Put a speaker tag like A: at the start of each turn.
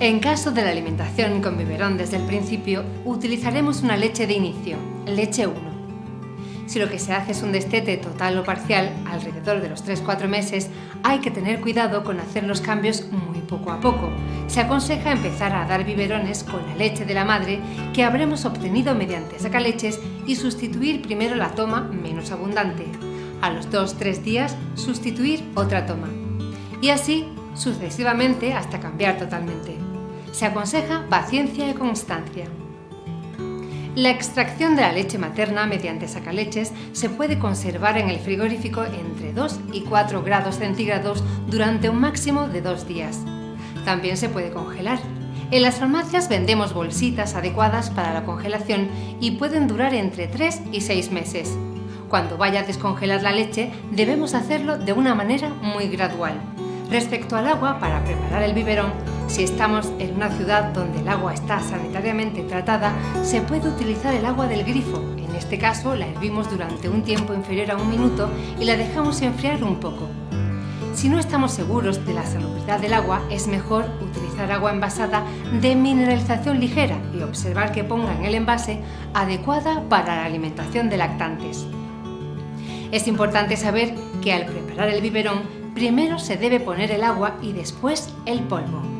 A: En caso de la alimentación con biberón desde el principio, utilizaremos una leche de inicio, leche 1. Si lo que se hace es un destete total o parcial, alrededor de los 3-4 meses, hay que tener cuidado con hacer los cambios muy poco a poco. Se aconseja empezar a dar biberones con la leche de la madre que habremos obtenido mediante sacaleches y sustituir primero la toma menos abundante. A los 2-3 días, sustituir otra toma. Y así sucesivamente hasta cambiar totalmente. Se aconseja paciencia y constancia. La extracción de la leche materna mediante sacaleches se puede conservar en el frigorífico entre 2 y 4 grados centígrados durante un máximo de dos días. También se puede congelar. En las farmacias vendemos bolsitas adecuadas para la congelación y pueden durar entre 3 y 6 meses. Cuando vaya a descongelar la leche debemos hacerlo de una manera muy gradual. Respecto al agua para preparar el biberón, si estamos en una ciudad donde el agua está sanitariamente tratada, se puede utilizar el agua del grifo. En este caso, la hervimos durante un tiempo inferior a un minuto y la dejamos enfriar un poco. Si no estamos seguros de la salubridad del agua, es mejor utilizar agua envasada de mineralización ligera y observar que ponga en el envase adecuada para la alimentación de lactantes. Es importante saber que al preparar el biberón, primero se debe poner el agua y después el polvo.